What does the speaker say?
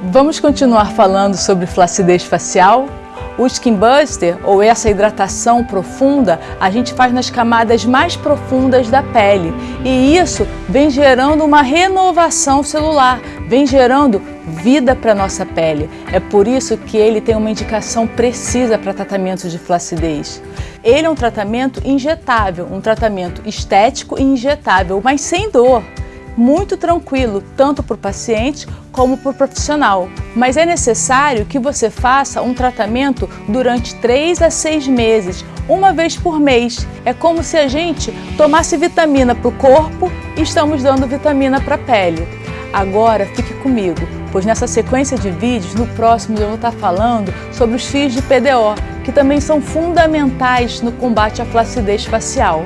Vamos continuar falando sobre flacidez facial? O Skin Buster, ou essa hidratação profunda, a gente faz nas camadas mais profundas da pele. E isso vem gerando uma renovação celular, vem gerando vida para nossa pele. É por isso que ele tem uma indicação precisa para tratamento de flacidez. Ele é um tratamento injetável, um tratamento estético e injetável, mas sem dor muito tranquilo, tanto para o paciente como para o profissional. Mas é necessário que você faça um tratamento durante 3 a 6 meses, uma vez por mês. É como se a gente tomasse vitamina para o corpo e estamos dando vitamina para a pele. Agora fique comigo, pois nessa sequência de vídeos, no próximo eu vou estar falando sobre os fios de PDO, que também são fundamentais no combate à flacidez facial.